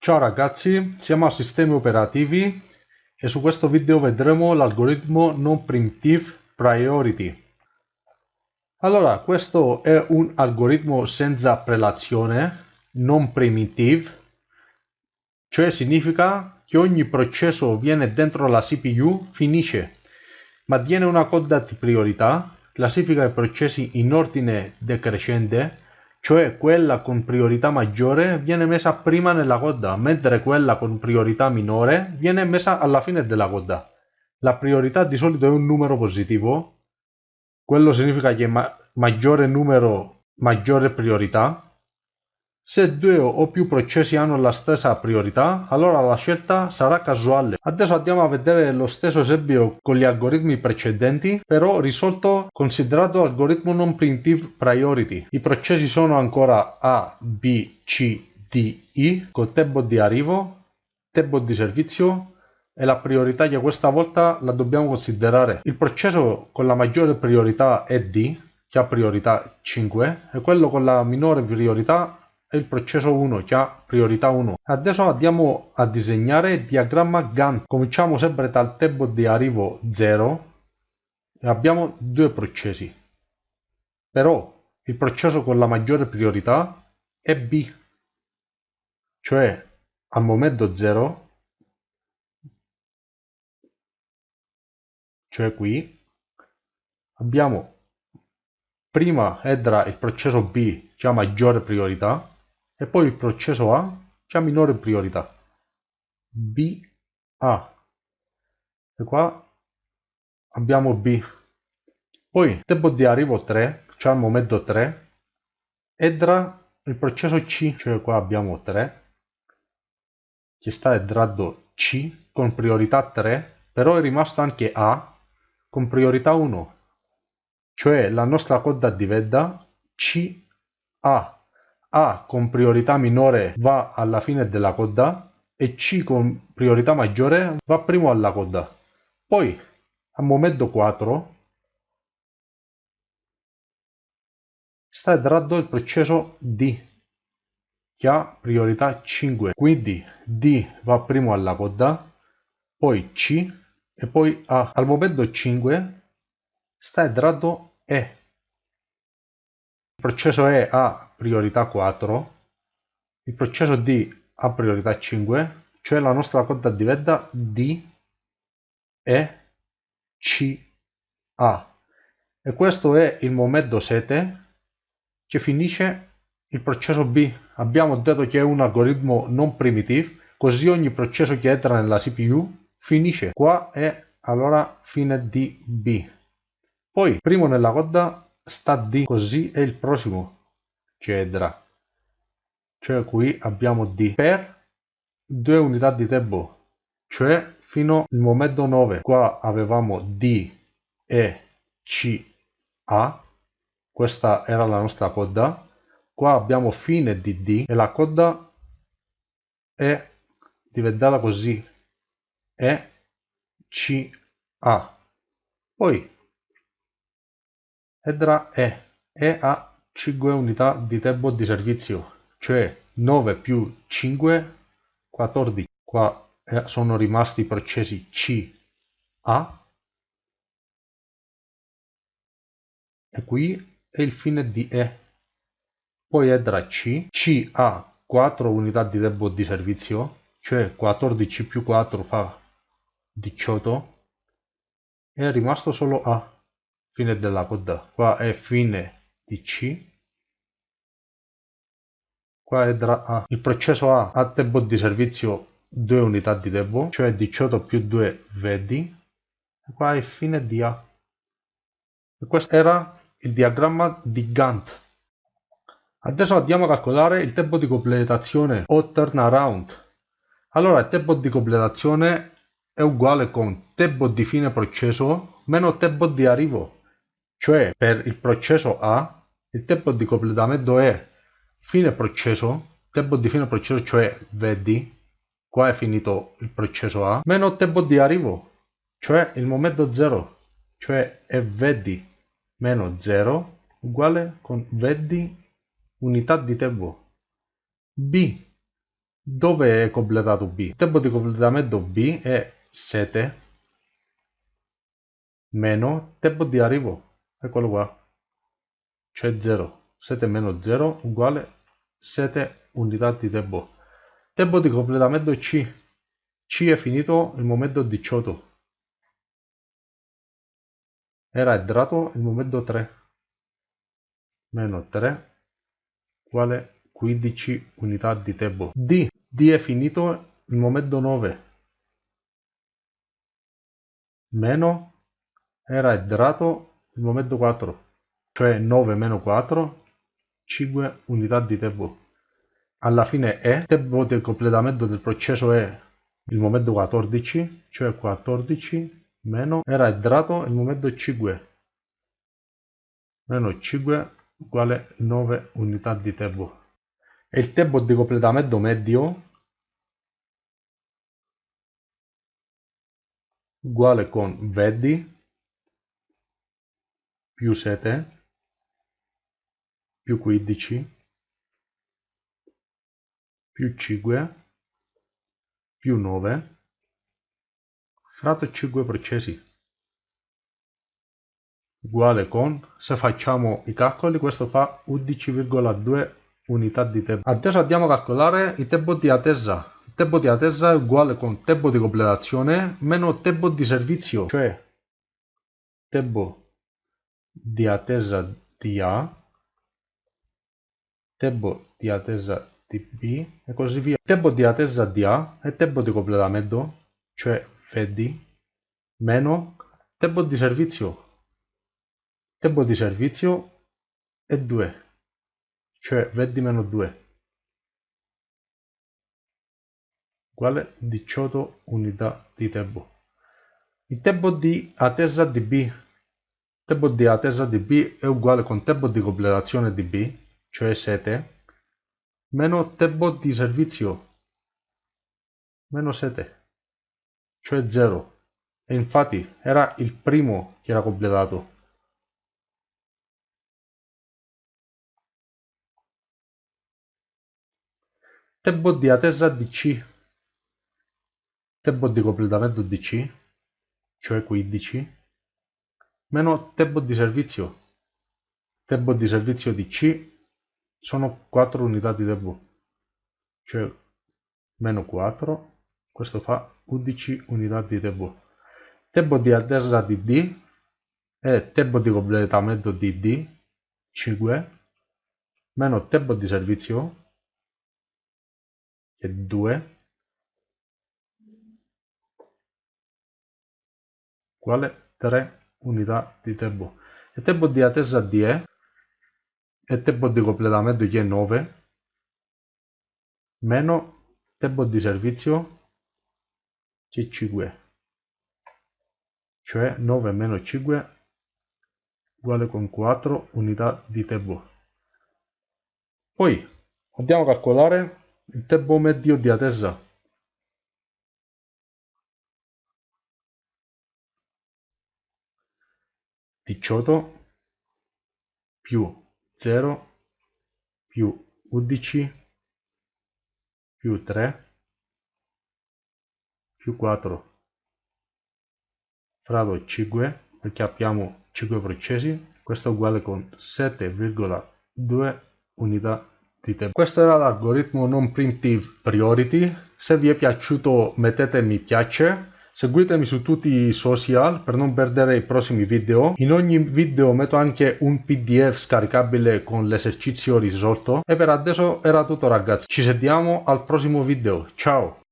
Ciao ragazzi, siamo a sistemi operativi e su questo video vedremo l'algoritmo non primitive priority. Allora, questo è un algoritmo senza prelazione, non primitive, cioè significa che ogni processo viene dentro la CPU, finisce, ma tiene una coda di priorità, classifica i processi in ordine decrescente, cioè quella con priorità maggiore viene messa prima nella coda, mentre quella con priorità minore viene messa alla fine della coda. La priorità di solito è un numero positivo, quello significa che ma maggiore numero, maggiore priorità. Se due o più processi hanno la stessa priorità, allora la scelta sarà casuale. Adesso andiamo a vedere lo stesso esempio con gli algoritmi precedenti, però risolto considerato algoritmo non primitive priority. I processi sono ancora A, B, C, D, I, con tempo di arrivo, tempo di servizio, e la priorità che questa volta la dobbiamo considerare. Il processo con la maggiore priorità è D, che ha priorità 5, e quello con la minore priorità è il processo 1 che ha priorità 1. Adesso andiamo a disegnare il diagramma Gantt. Cominciamo sempre dal tempo di arrivo 0 e abbiamo due processi. Però il processo con la maggiore priorità è B, cioè al momento 0, cioè qui, abbiamo prima entra il processo B che ha maggiore priorità e poi il processo A che ha minore priorità. B, A. E qua abbiamo B. Poi tempo di arrivo 3, cioè al momento 3, entra il processo C, cioè qua abbiamo 3, che sta entrando C con priorità 3, però è rimasto anche A con priorità 1, cioè la nostra coda diventa CA. A con priorità minore va alla fine della coda e C con priorità maggiore va primo alla coda. Poi, al momento 4, sta entrando il processo D, che ha priorità 5. Quindi D va primo alla coda, poi C e poi A. Al momento 5 sta entrando E. Il processo E ha priorità 4, il processo D ha priorità 5, cioè la nostra coda diventa D, E, C, A. E questo è il momento 7 che finisce il processo B. Abbiamo detto che è un algoritmo non primitivo, così ogni processo che entra nella CPU finisce qua e allora fine di B. Poi, primo nella coda sta D, così è il prossimo eccetera. Cioè qui abbiamo D per due unità di tempo, cioè fino al momento 9. Qua avevamo D, E, C, A. Questa era la nostra coda. Qua abbiamo fine di D e la coda è diventata così. E, C, A. Poi entra E. E a 5 unità di tempo di servizio, cioè 9 più 5, 14. Qua eh, sono rimasti i processi C, A. E qui è il fine di E. Poi entra C. C ha 4 unità di tempo di servizio, cioè 14 più 4 fa 18. È rimasto solo A. Fine della coda. Qua è fine di C qua è A. il processo A ha tempo di servizio 2 unità di tempo cioè 18 più 2 vedi e qua è fine di A. E questo era il diagramma di Gantt. Adesso andiamo a calcolare il tempo di completazione o turnaround. Allora il tempo di completazione è uguale con tempo di fine processo meno tempo di arrivo. Cioè per il processo A il tempo di completamento è fine processo, tempo di fine processo, cioè vedi, qua è finito il processo A, meno tempo di arrivo, cioè il momento 0, cioè è vedi meno 0 uguale con vedi unità di tempo. B, dove è completato B? Il tempo di completamento B è 7 meno tempo di arrivo, eccolo qua, cioè 0. 7 meno 0 uguale 7 unità di tempo. Tempo di completamento C. C è finito il momento 18. Era entrato il momento 3. Meno 3 uguale 15 unità di tempo. D. D è finito il momento 9. Meno era entrato il momento 4. Cioè 9 meno 4 5 unità di tempo. Alla fine è, il tempo di completamento del processo è il momento 14, cioè 14 meno, era entrato il momento 5, meno 5 uguale 9 unità di tempo. E il tempo di completamento medio uguale con vedi più 7 più 15 più 5 più 9 fratto 5 processi. Uguale con se facciamo i calcoli questo fa 11,2 unità di tempo. Adesso andiamo a calcolare il tempo di attesa. Il tempo di attesa è uguale con tempo di completazione meno tempo di servizio cioè tempo di attesa di A tempo di attesa di B e così via. Tempo di attesa di A e tempo di completamento, cioè FD, meno tempo di servizio. Tempo di servizio è 2, cioè VD meno 2, uguale 18 unità di tempo. Il tempo di attesa di B, tempo di attesa di B è uguale con tempo di completazione di B, cioè 7, meno tempo di servizio, meno 7, cioè 0. E infatti era il primo che era completato. Tempo di attesa di C, tempo di completamento di C, cioè 15, meno tempo di servizio, tempo di servizio di C sono 4 unità di tempo cioè meno 4 questo fa 11 unità di tempo tempo di attesa di D e tempo di completamento di D 5 meno tempo di servizio che è 2 uguale 3 unità di tempo. E tempo di attesa di E e tempo di completamento che è 9 meno tempo di servizio che è 5 cioè 9 meno 5 uguale con 4 unità di tempo. Poi andiamo a calcolare il tempo medio di attesa. Diciotto più 0 più 11 più 3 più 4 fratto 5 perché abbiamo 5 processi questo è uguale con 7,2 unità di tempo. Questo era l'algoritmo non primitive priority. Se vi è piaciuto mettete mi piace Seguitemi su tutti i social per non perdere i prossimi video. In ogni video metto anche un pdf scaricabile con l'esercizio risolto. E per adesso era tutto ragazzi. Ci sentiamo al prossimo video. Ciao!